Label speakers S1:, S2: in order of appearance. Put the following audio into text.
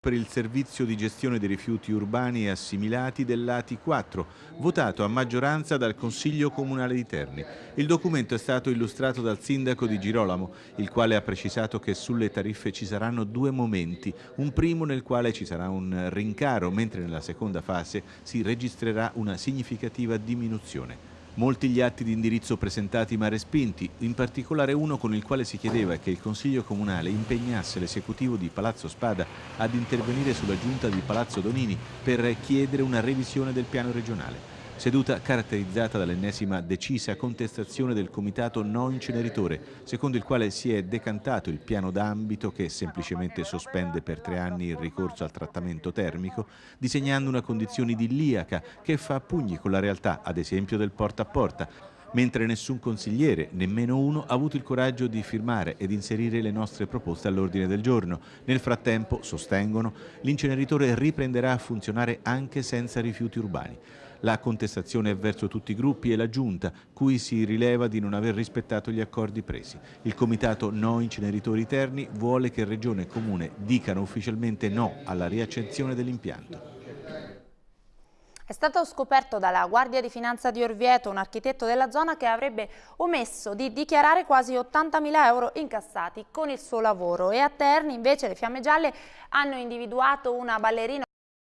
S1: per il servizio di gestione dei rifiuti urbani e assimilati dell'ATI 4, votato a maggioranza dal Consiglio Comunale di Terni. Il documento è stato illustrato dal sindaco di Girolamo, il quale ha precisato che sulle tariffe ci saranno due momenti, un primo nel quale ci sarà un rincaro, mentre nella seconda fase si registrerà una significativa diminuzione. Molti gli atti di indirizzo presentati ma respinti, in particolare uno con il quale si chiedeva che il Consiglio Comunale impegnasse l'esecutivo di Palazzo Spada ad intervenire sulla giunta di Palazzo Donini per chiedere una revisione del piano regionale. Seduta caratterizzata dall'ennesima decisa contestazione del comitato no inceneritore, secondo il quale si è decantato il piano d'ambito che semplicemente sospende per tre anni il ricorso al trattamento termico, disegnando una condizione idilliaca che fa pugni con la realtà, ad esempio del porta a porta, mentre nessun consigliere, nemmeno uno, ha avuto il coraggio di firmare ed inserire le nostre proposte all'ordine del giorno. Nel frattempo, sostengono, l'inceneritore riprenderà a funzionare anche senza rifiuti urbani. La contestazione è verso tutti i gruppi e la Giunta, cui si rileva di non aver rispettato gli accordi presi. Il Comitato No Inceneritori Terni vuole che Regione e Comune dicano ufficialmente no alla riaccensione dell'impianto.
S2: È stato scoperto dalla Guardia di Finanza di Orvieto, un architetto della zona che avrebbe omesso di dichiarare quasi 80.000 euro incassati con il suo lavoro e a Terni invece le Fiamme Gialle hanno individuato una ballerina